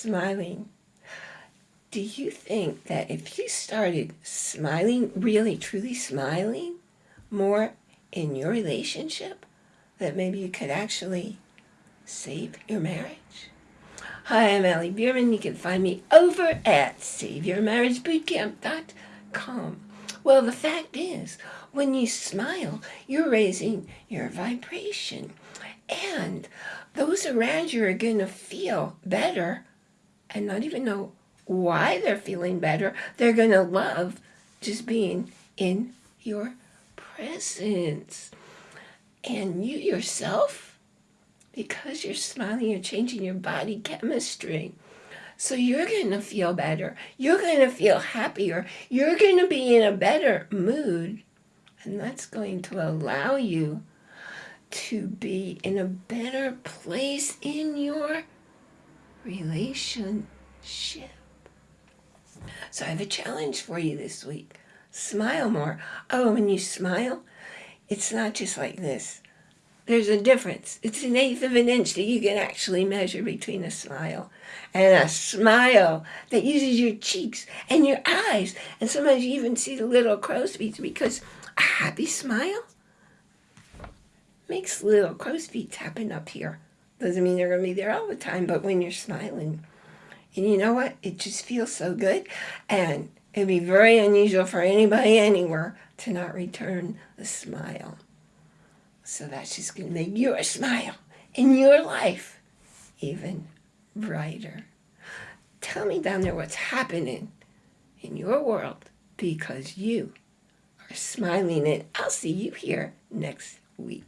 smiling. Do you think that if you started smiling, really truly smiling more in your relationship, that maybe you could actually save your marriage? Hi, I'm Allie Bierman. You can find me over at SaveYourMarriageBootcamp.com. Well, the fact is, when you smile, you're raising your vibration. And those around you are going to feel better and not even know why they're feeling better. They're going to love just being in your presence. And you yourself, because you're smiling, you're changing your body chemistry. So you're going to feel better. You're going to feel happier. You're going to be in a better mood. And that's going to allow you to be in a better place in your relationship. So I have a challenge for you this week. Smile more. Oh, when you smile, it's not just like this. There's a difference. It's an eighth of an inch that you can actually measure between a smile and a smile that uses your cheeks and your eyes. And sometimes you even see the little crow's feet because a happy smile makes little crow's feet happen up here. Doesn't mean they're going to be there all the time, but when you're smiling. And you know what? It just feels so good. And it'd be very unusual for anybody anywhere to not return a smile. So that's just going to make your smile in your life even brighter. Tell me down there what's happening in your world because you are smiling and I'll see you here next week.